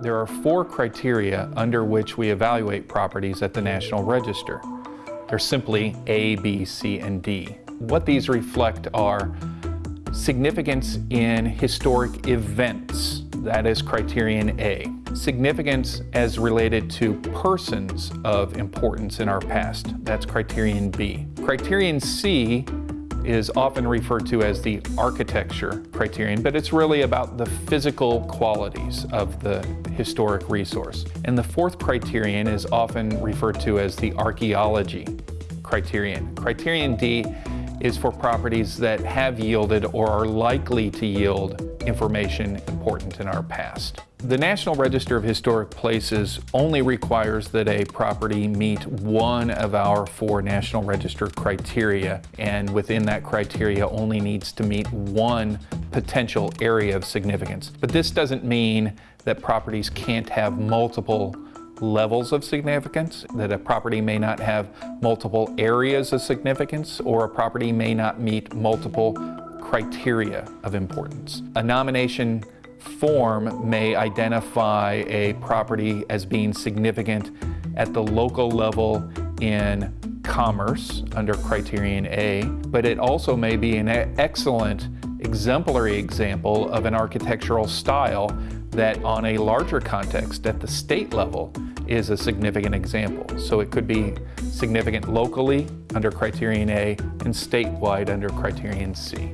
There are four criteria under which we evaluate properties at the National Register. They're simply A, B, C, and D. What these reflect are significance in historic events, that is criterion A. Significance as related to persons of importance in our past, that's criterion B. Criterion C is often referred to as the architecture criterion, but it's really about the physical qualities of the historic resource. And the fourth criterion is often referred to as the archaeology criterion. Criterion D is for properties that have yielded or are likely to yield information important in our past. The National Register of Historic Places only requires that a property meet one of our four National Register criteria, and within that criteria only needs to meet one potential area of significance. But this doesn't mean that properties can't have multiple levels of significance, that a property may not have multiple areas of significance, or a property may not meet multiple criteria of importance. A nomination form may identify a property as being significant at the local level in commerce under criterion A, but it also may be an excellent exemplary example of an architectural style that on a larger context at the state level is a significant example. So it could be significant locally under criterion A and statewide under criterion C.